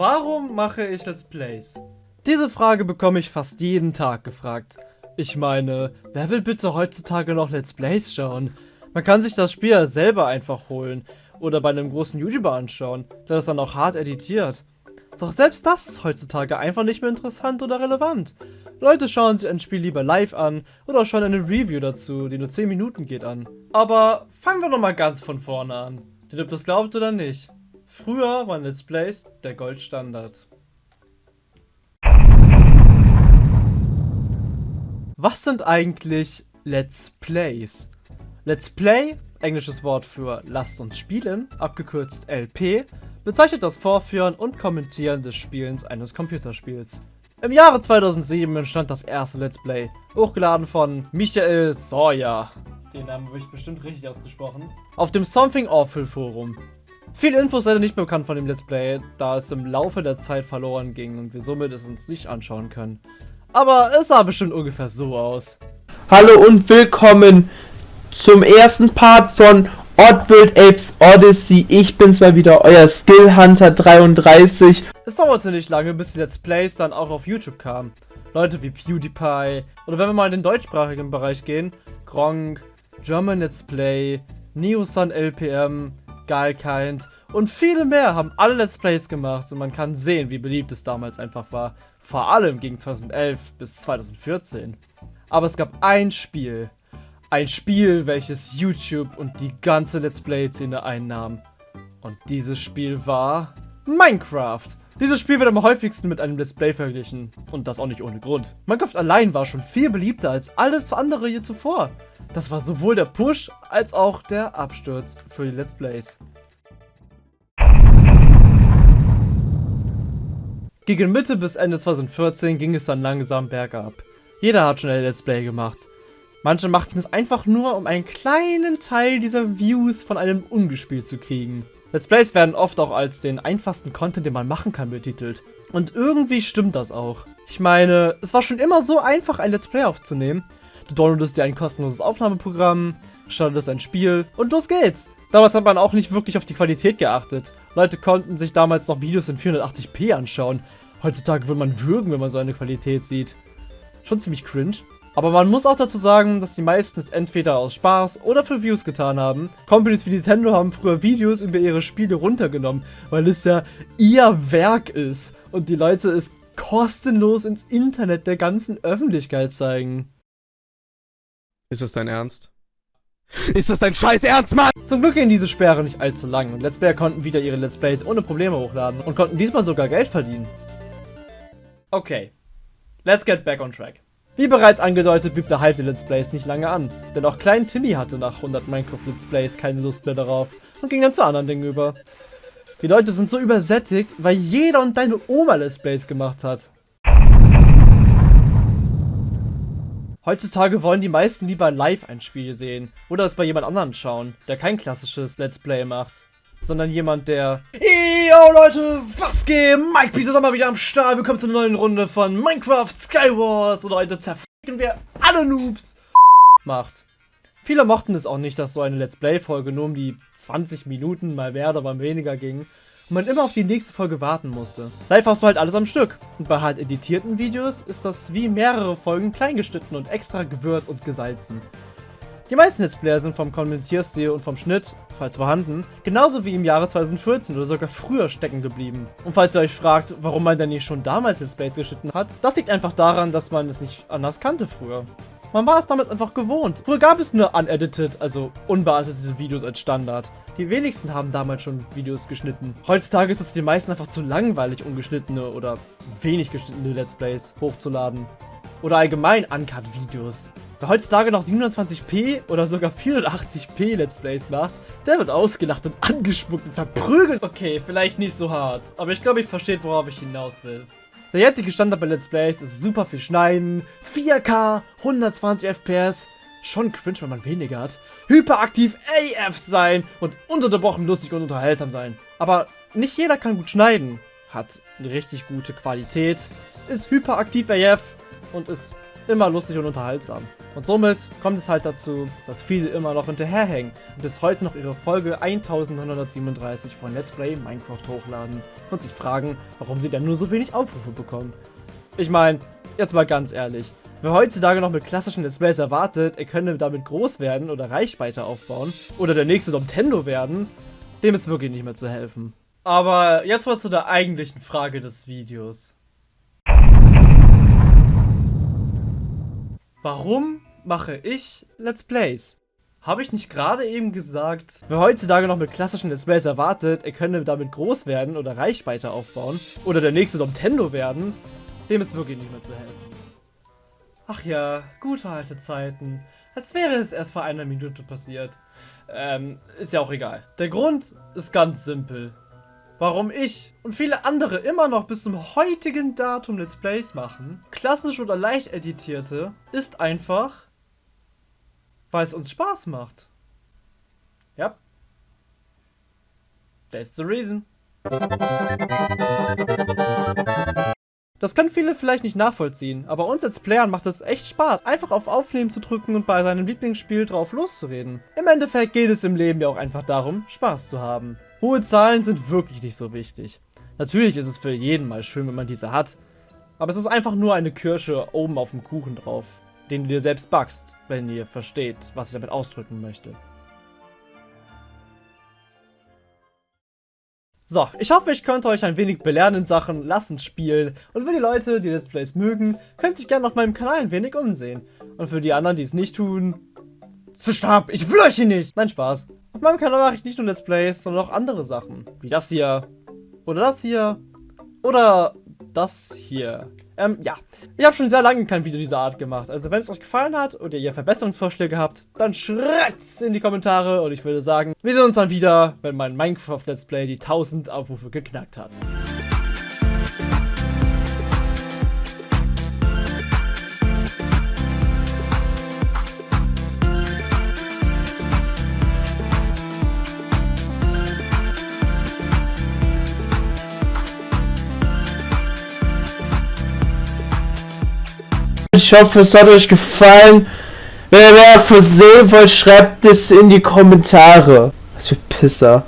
Warum mache ich Let's Plays? Diese Frage bekomme ich fast jeden Tag gefragt. Ich meine, wer will bitte heutzutage noch Let's Plays schauen? Man kann sich das Spiel selber einfach holen oder bei einem großen YouTuber anschauen, der das dann auch hart editiert. Doch selbst das ist heutzutage einfach nicht mehr interessant oder relevant. Leute schauen sich ein Spiel lieber live an oder schauen eine Review dazu, die nur 10 Minuten geht an. Aber fangen wir nochmal ganz von vorne an. Denn ob das glaubt oder nicht, früher waren Let's Plays der Goldstandard. Was sind eigentlich Let's Plays? Let's Play, englisches Wort für Lasst uns spielen, abgekürzt LP, bezeichnet das Vorführen und Kommentieren des Spielens eines Computerspiels. Im Jahre 2007 entstand das erste Let's Play, hochgeladen von Michael Sawyer. Den Namen habe ich bestimmt richtig ausgesprochen. Auf dem Something Awful Forum. Viele Infos leider nicht bekannt von dem Let's Play, da es im Laufe der Zeit verloren ging und wir somit es uns nicht anschauen können. Aber es sah bestimmt ungefähr so aus. Hallo und willkommen zum ersten Part von Oddworld Apes Odyssey. Ich bin's mal wieder, euer Skill Hunter 33. Es dauerte nicht lange, bis die Let's Plays dann auch auf YouTube kamen. Leute wie PewDiePie oder wenn wir mal in den deutschsprachigen Bereich gehen, Gronk, German Let's Play, Neosun LPM, Geilkind und viele mehr haben alle Let's Plays gemacht und man kann sehen, wie beliebt es damals einfach war. Vor allem gegen 2011 bis 2014. Aber es gab ein Spiel, ein Spiel, welches YouTube und die ganze Let's Play-Szene einnahm. Und dieses Spiel war Minecraft. Dieses Spiel wird am häufigsten mit einem Let's Play verglichen. Und das auch nicht ohne Grund. Minecraft allein war schon viel beliebter als alles andere hier zuvor. Das war sowohl der Push als auch der Absturz für die Let's Plays. Gegen Mitte bis Ende 2014 ging es dann langsam bergab. Jeder hat schon ein Let's Play gemacht. Manche machten es einfach nur, um einen kleinen Teil dieser Views von einem ungespielt zu kriegen. Let's Plays werden oft auch als den einfachsten Content, den man machen kann, betitelt. Und irgendwie stimmt das auch. Ich meine, es war schon immer so einfach, ein Let's Play aufzunehmen. Du downloadest dir ein kostenloses Aufnahmeprogramm, startest ein Spiel und los geht's. Damals hat man auch nicht wirklich auf die Qualität geachtet. Leute konnten sich damals noch Videos in 480p anschauen. Heutzutage würde man würgen, wenn man so eine Qualität sieht. Schon ziemlich cringe. Aber man muss auch dazu sagen, dass die meisten es entweder aus Spaß oder für Views getan haben. Companies wie Nintendo haben früher Videos über ihre Spiele runtergenommen, weil es ja ihr Werk ist und die Leute es kostenlos ins Internet der ganzen Öffentlichkeit zeigen. Ist das dein Ernst? Ist das dein scheiß Ernst, Mann? Zum Glück gehen diese Sperre nicht allzu lang und Let's Player konnten wieder ihre Let's Plays ohne Probleme hochladen und konnten diesmal sogar Geld verdienen. Okay, let's get back on track. Wie bereits angedeutet, blieb der Hype der Let's Plays nicht lange an, denn auch Klein Timmy hatte nach 100 Minecraft Let's Plays keine Lust mehr darauf und ging dann zu anderen Dingen über. Die Leute sind so übersättigt, weil jeder und deine Oma Let's Plays gemacht hat. Heutzutage wollen die meisten lieber live ein Spiel sehen oder es bei jemand anderen schauen, der kein klassisches Let's Play macht, sondern jemand, der Yo Leute, was geht? Mike Peace ist mal wieder am Start. Willkommen zur neuen Runde von Minecraft Skywars und heute zerficken wir alle Noobs macht. Viele mochten es auch nicht, dass so eine Let's Play-Folge nur um die 20 Minuten mal mehr oder mal weniger ging und man immer auf die nächste Folge warten musste. Live hast du halt alles am Stück. Und bei halt editierten Videos ist das wie mehrere Folgen kleingeschnitten und extra gewürzt und gesalzen. Die meisten Let's Player sind vom Kommentierstil und vom Schnitt, falls vorhanden, genauso wie im Jahre 2014 oder sogar früher stecken geblieben. Und falls ihr euch fragt, warum man denn nicht schon damals Let's Plays geschnitten hat, das liegt einfach daran, dass man es nicht anders kannte früher. Man war es damals einfach gewohnt. Früher gab es nur unedited, also unbearbeitete Videos als Standard. Die wenigsten haben damals schon Videos geschnitten. Heutzutage ist es den meisten einfach zu langweilig, ungeschnittene oder wenig geschnittene Let's Plays hochzuladen. Oder allgemein Uncut-Videos. Wer heutzutage noch 720p oder sogar 480p Let's Plays macht, der wird ausgelacht und angespuckt und verprügelt. Okay, vielleicht nicht so hart, aber ich glaube, ich verstehe, worauf ich hinaus will. Der jetzige Standard bei Let's Plays ist super viel Schneiden, 4K, 120 FPS, schon cringe, wenn man weniger hat, hyperaktiv AF sein und unterbrochen lustig und unterhaltsam sein. Aber nicht jeder kann gut schneiden, hat eine richtig gute Qualität, ist hyperaktiv AF und ist immer lustig und unterhaltsam. Und somit kommt es halt dazu, dass viele immer noch hinterherhängen und bis heute noch ihre Folge 1937 von Let's Play Minecraft hochladen und sich fragen, warum sie denn nur so wenig Aufrufe bekommen. Ich meine, jetzt mal ganz ehrlich, wer heutzutage noch mit klassischen Let's Plays erwartet, er könne damit groß werden oder Reichweite aufbauen oder der nächste Nintendo werden, dem ist wirklich nicht mehr zu helfen. Aber jetzt mal zu der eigentlichen Frage des Videos. Warum mache ich Let's Plays? Habe ich nicht gerade eben gesagt, wer heutzutage noch mit klassischen Let's Plays erwartet, er könne damit groß werden oder Reichweite aufbauen oder der nächste Nintendo werden, dem ist wirklich nicht mehr zu helfen. Ach ja, gute alte Zeiten. Als wäre es erst vor einer Minute passiert. Ähm, ist ja auch egal. Der Grund ist ganz simpel warum ich und viele andere immer noch bis zum heutigen Datum Let's Plays machen, klassisch oder leicht editierte, ist einfach, weil es uns Spaß macht. Ja. That's the reason. Das können viele vielleicht nicht nachvollziehen, aber uns als Playern macht es echt Spaß, einfach auf Aufnehmen zu drücken und bei seinem Lieblingsspiel drauf loszureden. Im Endeffekt geht es im Leben ja auch einfach darum, Spaß zu haben. Hohe Zahlen sind wirklich nicht so wichtig. Natürlich ist es für jeden mal schön, wenn man diese hat, aber es ist einfach nur eine Kirsche oben auf dem Kuchen drauf, den du dir selbst backst, wenn ihr versteht, was ich damit ausdrücken möchte. So, ich hoffe, ich konnte euch ein wenig belehren in Sachen Lassen spielen. Und für die Leute, die Let's Plays mögen, könnt sich gerne auf meinem Kanal ein wenig umsehen. Und für die anderen, die es nicht tun, Stab, ich will euch hier nicht! Nein, Spaß. Auf meinem Kanal mache ich nicht nur Let's Plays, sondern auch andere Sachen. Wie das hier. Oder das hier. Oder das hier. Ähm, ja. Ich habe schon sehr lange kein Video dieser Art gemacht. Also wenn es euch gefallen hat oder ihr Verbesserungsvorschläge habt, dann schreibt's in die Kommentare. Und ich würde sagen, wir sehen uns dann wieder, wenn mein Minecraft Let's Play die 1000 Aufrufe geknackt hat. Ich hoffe, es hat euch gefallen. Wenn ihr mehr versehen wollt, schreibt es in die Kommentare. Was für Pisser.